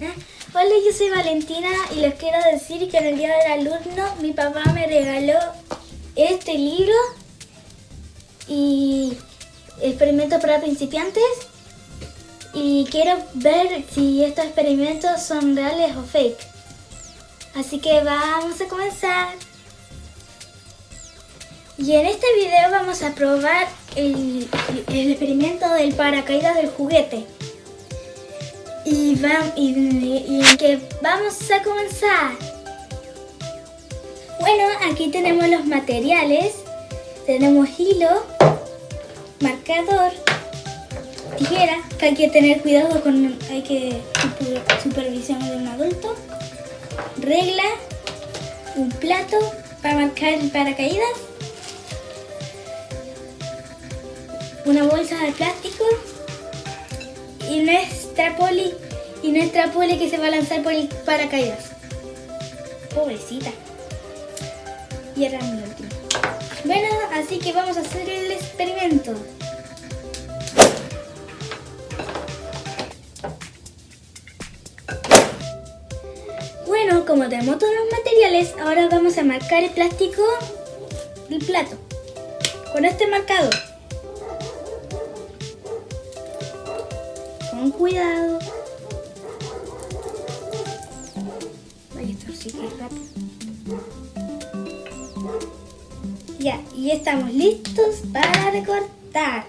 Hola, yo soy Valentina y les quiero decir que en el Día del Alumno mi papá me regaló este libro y experimentos para principiantes y quiero ver si estos experimentos son reales o fake. Así que vamos a comenzar. Y en este video vamos a probar el, el experimento del paracaídas del juguete. Y, va, y, que vamos a comenzar. Bueno, aquí tenemos los materiales. Tenemos hilo, marcador, tijera, que hay que tener cuidado con, hay que supervisión de un adulto, regla, un plato para marcar paracaídas, una bolsa de plástico poli y nuestra poli que se va a lanzar por el paracaídas. Pobrecita. Y era mi último. Bueno, así que vamos a hacer el experimento. Bueno, como tenemos todos los materiales, ahora vamos a marcar el plástico del plato. Con este marcador. Con cuidado. Ya, y estamos listos para recortar.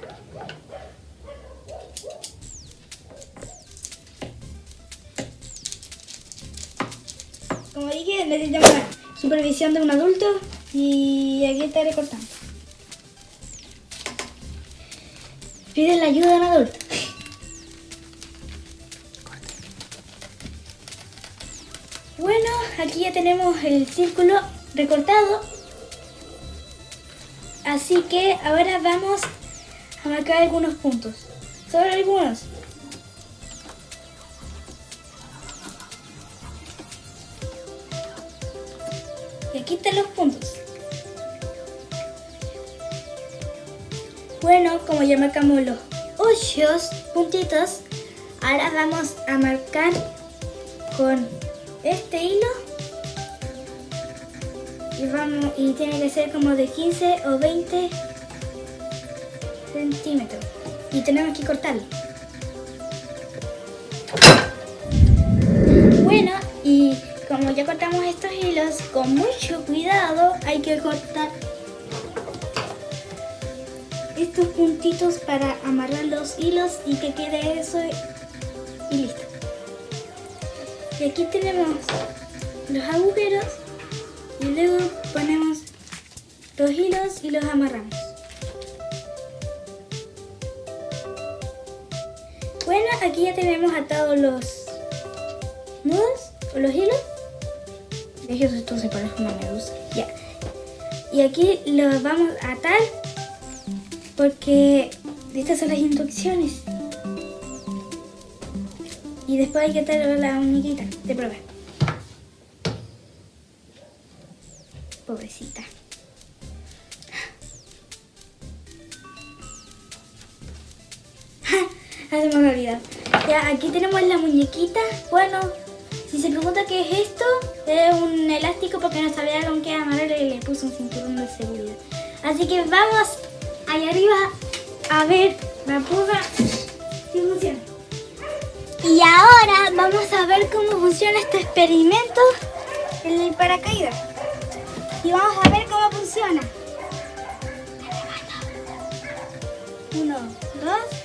Como dije, necesitamos la supervisión de un adulto y aquí está recortando. Pide la ayuda de un adulto. Aquí ya tenemos el círculo recortado. Así que ahora vamos a marcar algunos puntos. Solo algunos. Y aquí están los puntos. Bueno, como ya marcamos los ocho puntitos, ahora vamos a marcar con este hilo y, vamos, y tiene que ser como de 15 o 20 centímetros. Y tenemos que cortarlo. Bueno y como ya cortamos estos hilos con mucho cuidado hay que cortar estos puntitos para amarrar los hilos y que quede eso y listo. Y aquí tenemos los agujeros hilos y los amarramos. Bueno, aquí ya tenemos atados los nudos o los hilos. De esto se parece a una. Ya. Y aquí los vamos a atar porque estas son las instrucciones. Y después hay que atar la muñequita de prueba. Pobrecita. Se me. Ya, aquí tenemos la muñequita. Bueno, si se pregunta qué es esto, es un elástico porque no sabía con qué amarrarle y le puse un cinturón de seguridad. Así que vamos allá arriba a ver la prueba si funciona. Y ahora vamos a ver cómo funciona este experimento en el paracaídas. Y vamos a ver cómo funciona. Uno, dos.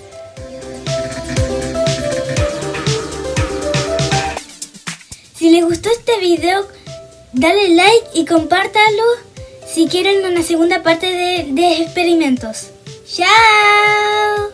Este video, dale like y compártalo si quieren una segunda parte de, de experimentos. ¡Chao!